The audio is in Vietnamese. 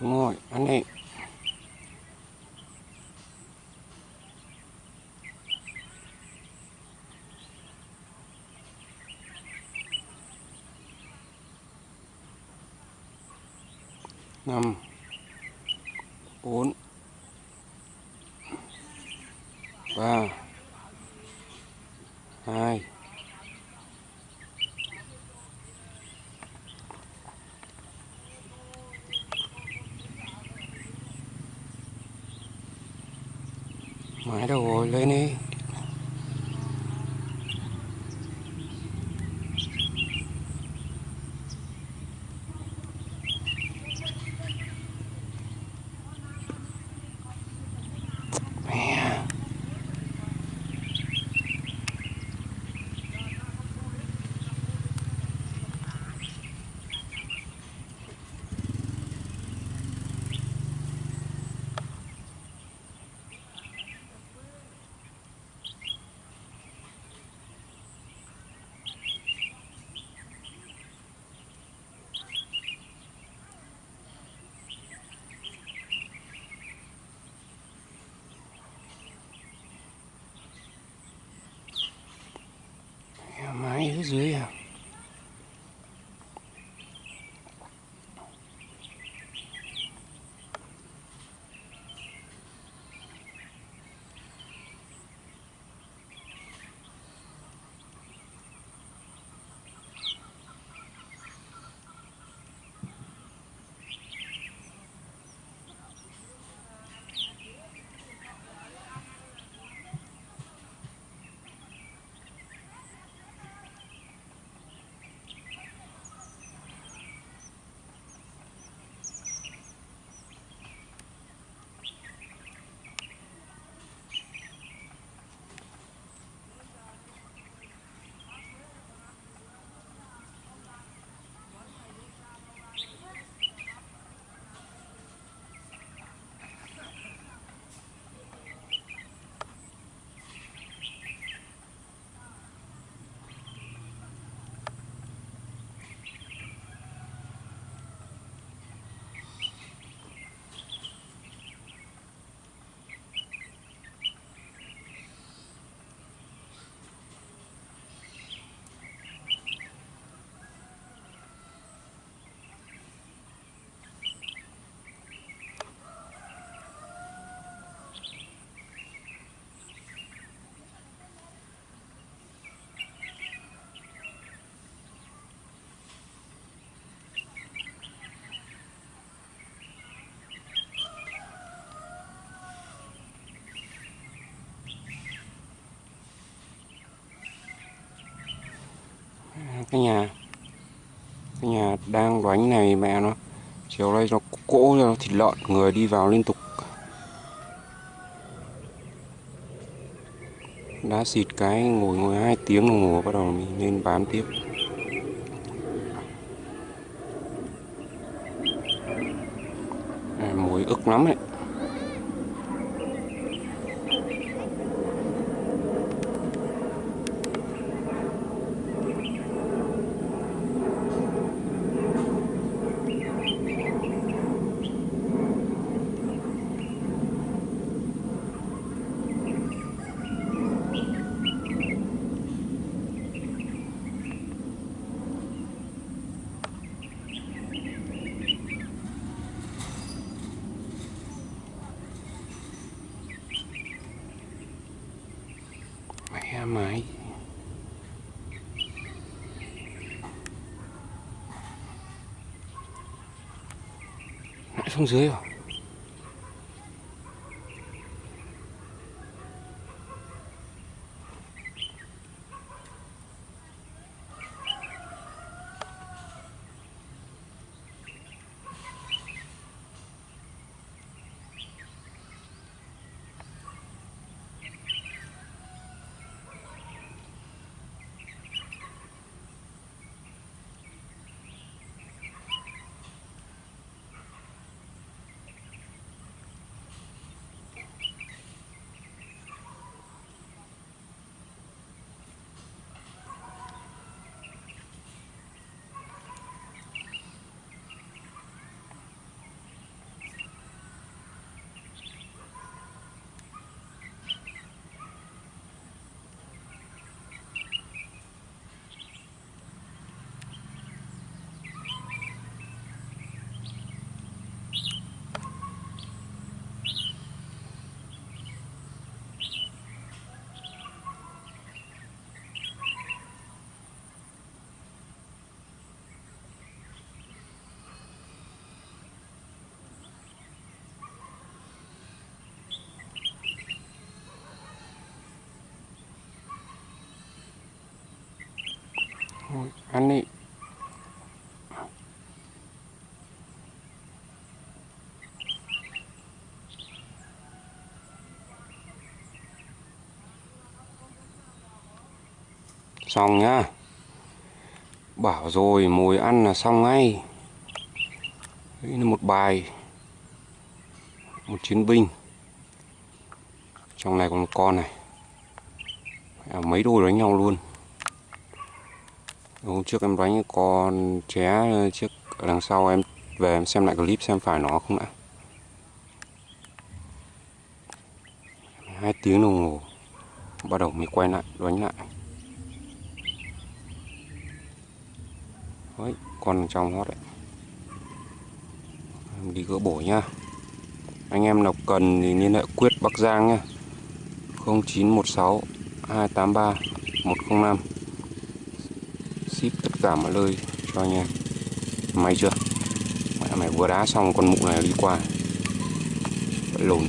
đúng rồi anh em năm bốn ba hai mãi đâu rồi lên đi. Mẹ, mãi ở cái nhà cái nhà đang đánh này mẹ nó chiều nay nó cỗ cho nó thịt lợn người đi vào liên tục. Đã xịt cái ngồi ngồi hai tiếng đồng hồ bắt đầu mình lên bán tiếp. À, mùi ức lắm đấy mãi. Mãi xuống dưới rồi Thôi, ăn đi xong nhá. Bảo rồi mồi ăn là xong ngay. Đây là một bài. Một chiến binh. Trong này còn một con này. À, mấy đôi đánh nhau luôn hôm trước em đánh con ché trước ở đằng sau em về em xem lại clip xem phải nó không đã hai tiếng đồng hồ, bắt đầu mới quay lại, đánh lại. Đấy con trong hót đấy. Em đi gỡ bổ nhá. Anh em nào cần thì liên hệ quyết bắc giang nhá. 0916 283 105 ship tất cả mọi nơi cho anh em. May chưa? Mẹ mày vừa đá xong con mụ này đi qua. Lồn